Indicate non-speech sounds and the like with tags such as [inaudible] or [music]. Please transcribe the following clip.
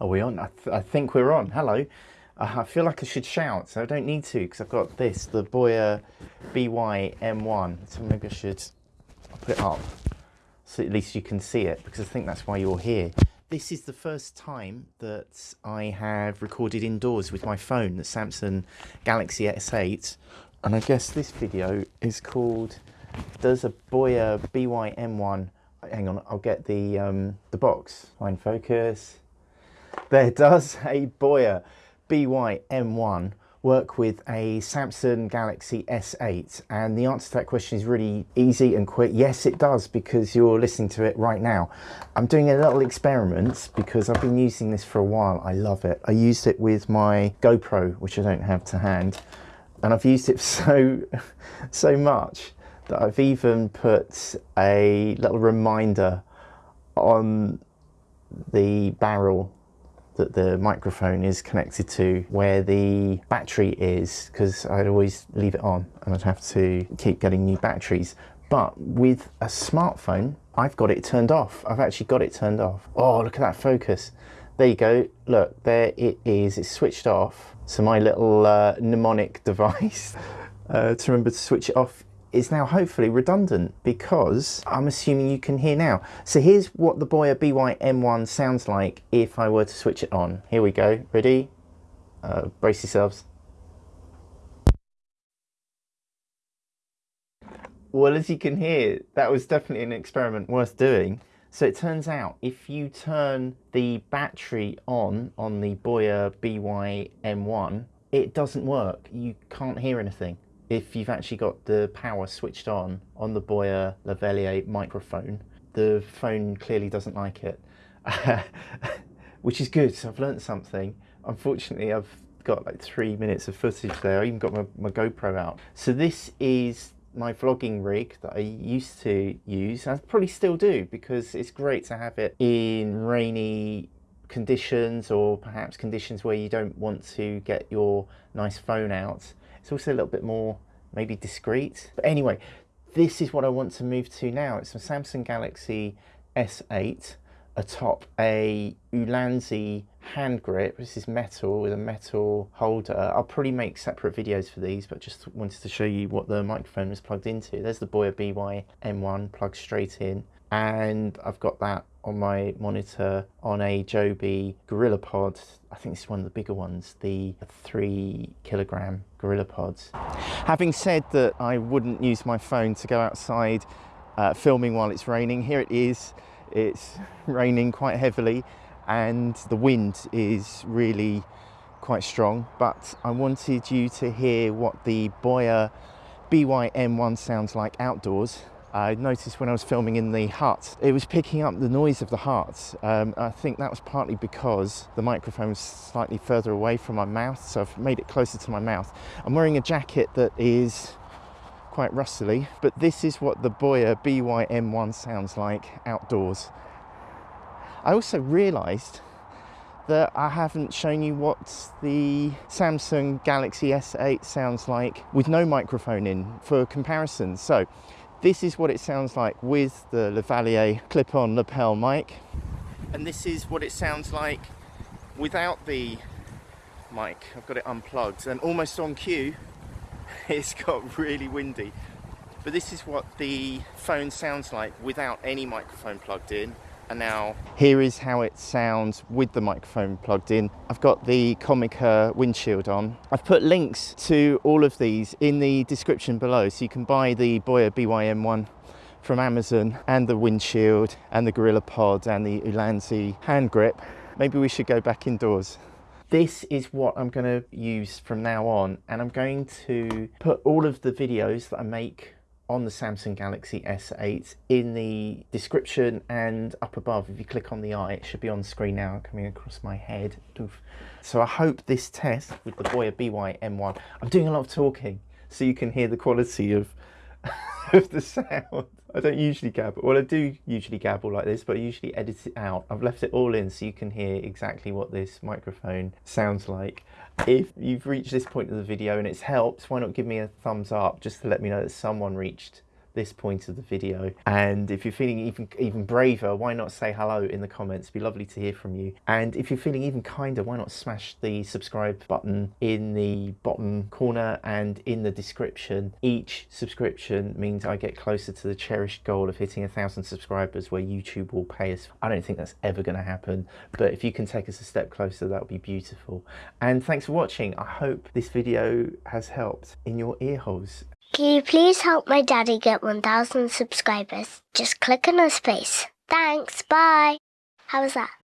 Are we on? I, th I think we're on. Hello. Uh, I feel like I should shout, so I don't need to because I've got this, the Boya BY-M1. So maybe I should put it up so at least you can see it because I think that's why you're here. This is the first time that I have recorded indoors with my phone, the Samsung Galaxy S8. And I guess this video is called Does a Boya BY-M1 hang on, I'll get the um, the box. Find focus. There does a Boya BY-M1 work with a Samsung Galaxy S8? And the answer to that question is really easy and quick. Yes, it does because you're listening to it right now. I'm doing a little experiment because I've been using this for a while. I love it. I used it with my GoPro, which I don't have to hand. And I've used it [laughs] so, so much that I've even put a little reminder on the barrel that the microphone is connected to where the battery is because I'd always leave it on and I'd have to keep getting new batteries. But with a smartphone I've got it turned off. I've actually got it turned off. Oh look at that focus. There you go. Look there it is. It's switched off so my little uh, mnemonic [laughs] device uh, to remember to switch it off is now hopefully redundant because I'm assuming you can hear now. So here's what the Boya BY-M1 sounds like if I were to switch it on. Here we go, ready? Uh, brace yourselves. Well, as you can hear, that was definitely an experiment worth doing. So it turns out if you turn the battery on, on the Boya BY-M1, it doesn't work. You can't hear anything if you've actually got the power switched on on the Boya Lavalier microphone, the phone clearly doesn't like it, [laughs] which is good. So I've learned something. Unfortunately, I've got like three minutes of footage there. I even got my, my GoPro out. So this is my vlogging rig that I used to use. I probably still do because it's great to have it in rainy conditions or perhaps conditions where you don't want to get your nice phone out it's also a little bit more maybe discreet. But anyway, this is what I want to move to now. It's a Samsung Galaxy S8 atop a Ulanzi hand grip. This is metal with a metal holder. I'll probably make separate videos for these, but just wanted to show you what the microphone is plugged into. There's the Boya BY M1 plugged straight in and I've got that on my monitor on a Joby GorillaPod. I think this is one of the bigger ones, the three kilogram GorillaPods. Having said that I wouldn't use my phone to go outside uh, filming while it's raining, here it is. It's [laughs] raining quite heavily and the wind is really quite strong, but I wanted you to hear what the Boya BY-M1 sounds like outdoors I noticed when I was filming in the hut, it was picking up the noise of the hut. Um, I think that was partly because the microphone was slightly further away from my mouth, so I've made it closer to my mouth. I'm wearing a jacket that is quite rustly, but this is what the Boya BY-M1 sounds like outdoors. I also realised that I haven't shown you what the Samsung Galaxy S8 sounds like with no microphone in for comparison. So this is what it sounds like with the Lavalier clip-on lapel mic. And this is what it sounds like without the mic. I've got it unplugged and almost on cue, [laughs] it's got really windy. But this is what the phone sounds like without any microphone plugged in and now here is how it sounds with the microphone plugged in. I've got the Comica windshield on. I've put links to all of these in the description below so you can buy the Boya BY-M1 from Amazon and the windshield and the Gorilla Pod and the Ulanzi hand grip. Maybe we should go back indoors. This is what I'm going to use from now on and I'm going to put all of the videos that I make on the Samsung Galaxy S8 in the description and up above. If you click on the eye it should be on screen now coming across my head. So I hope this test with the Boya BY-M1 I'm doing a lot of talking so you can hear the quality of [laughs] of the sound I don't usually gabble well I do usually gabble like this but I usually edit it out. I've left it all in so you can hear exactly what this microphone sounds like. If you've reached this point of the video and it's helped, why not give me a thumbs up just to let me know that someone reached this point of the video. And if you're feeling even even braver, why not say hello in the comments? It'd be lovely to hear from you. And if you're feeling even kinder, why not smash the subscribe button in the bottom corner and in the description. Each subscription means I get closer to the cherished goal of hitting a thousand subscribers where YouTube will pay us. I don't think that's ever going to happen, but if you can take us a step closer, that would be beautiful. And thanks for watching. I hope this video has helped in your ear holes. Can you please help my daddy get 1,000 subscribers? Just click on his face. Thanks, bye. How was that?